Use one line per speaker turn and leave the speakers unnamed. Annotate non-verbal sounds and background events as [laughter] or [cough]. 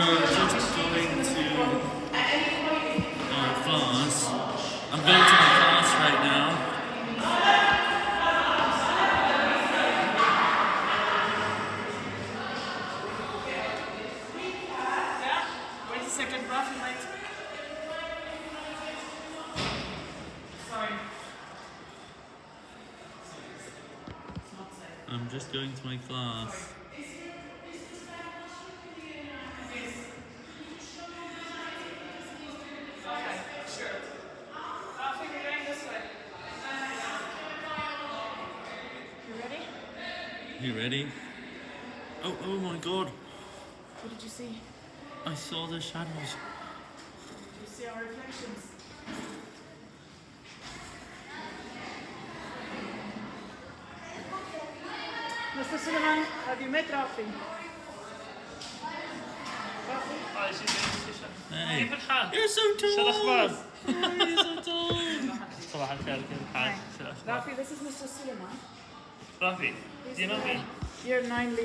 are just going to our class. I'm going to my class right now.
Wait a second, Rafi. Sorry. It's not safe.
I'm just going to my class.
Okay, sure. Rafi, we're going this way. You ready?
You ready? Oh, oh my god.
What did you see?
I saw the shadows.
Did you see our reflections? Mr. Suleiman, have you met Rafi?
Hey. [laughs] You're so tall! You're so tall!
Rafi, this is Mr. Suleiman.
Do you know me?
9